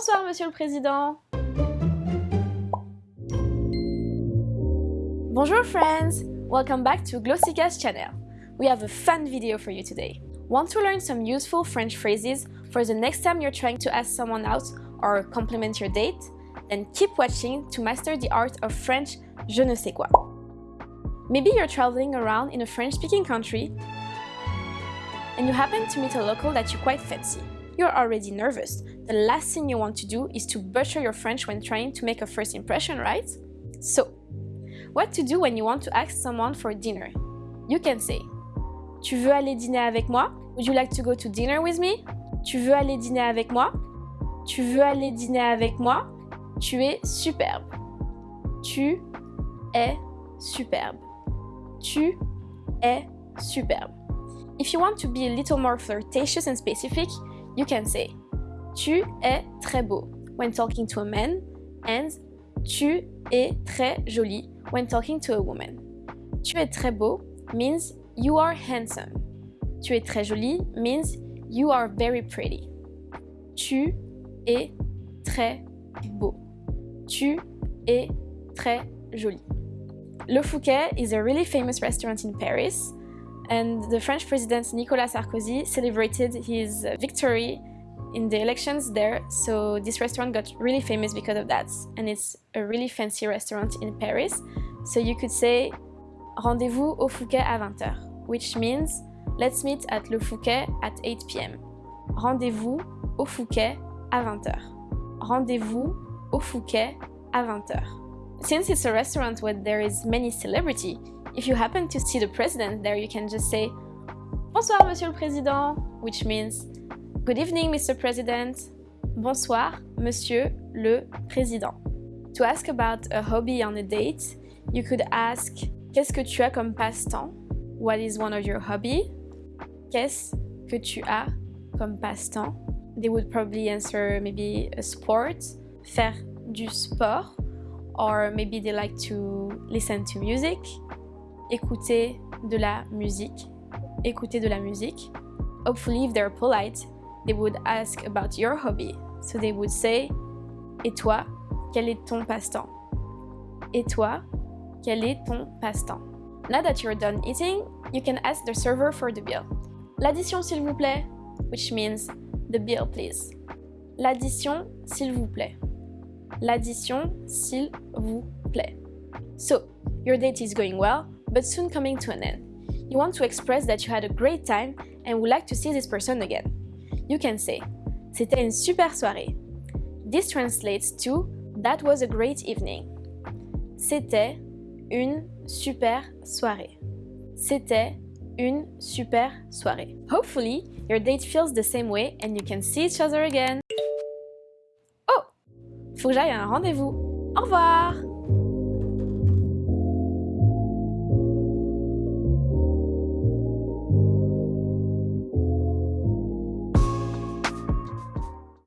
Bonsoir, Monsieur le Président. Bonjour friends! Welcome back to Glossica's channel. We have a fun video for you today. Want to learn some useful French phrases for the next time you're trying to ask someone out or compliment your date? Then keep watching to master the art of French je ne sais quoi. Maybe you're traveling around in a French-speaking country and you happen to meet a local that you quite fancy. You're already nervous. The last thing you want to do is to butcher your French when trying to make a first impression, right? So, what to do when you want to ask someone for dinner? You can say Tu veux aller dîner avec moi? Would you like to go to dinner with me? Tu veux aller dîner avec moi? Tu veux aller dîner avec moi? Tu es superbe. Tu es superbe. Tu es superbe. If you want to be a little more flirtatious and specific, you can say Tu es très beau when talking to a man and Tu es très jolie when talking to a woman. Tu es très beau means you are handsome. Tu es très jolie means you are very pretty. Tu es très beau. Tu es très jolie. Le Fouquet is a really famous restaurant in Paris and the French president Nicolas Sarkozy celebrated his victory in the elections there, so this restaurant got really famous because of that, and it's a really fancy restaurant in Paris. So you could say rendezvous au Fouquet à 20h, which means let's meet at Le Fouquet at 8 p.m. Rendez-vous au Fouquet à 20h. Rendez-vous au Fouquet à 20h. Since it's a restaurant where there is many celebrity, if you happen to see the president there, you can just say Bonsoir, Monsieur le Président, which means Good evening, Mr. President. Bonsoir, Monsieur le Président. To ask about a hobby on a date, you could ask Qu'est-ce que tu as comme passe-temps? What is one of your hobby? Qu'est-ce que tu as comme passe-temps? They would probably answer maybe a sport, faire du sport, or maybe they like to listen to music, écouter de la musique, écouter de la musique. Hopefully, if they're polite, they would ask about your hobby. So they would say, Et toi, quel est ton passe-temps? Et toi, quel est ton passe-temps? Now that you're done eating, you can ask the server for the bill. L'addition s'il vous plaît, which means the bill please. L'addition s'il vous plaît. L'addition s'il vous plaît. So, your date is going well, but soon coming to an end. You want to express that you had a great time and would like to see this person again. You can say C'était une super soirée. This translates to That was a great evening. C'était une super soirée. C'était une super soirée. Hopefully, your date feels the same way and you can see each other again. Faut que j'aille à un rendez-vous. Au revoir!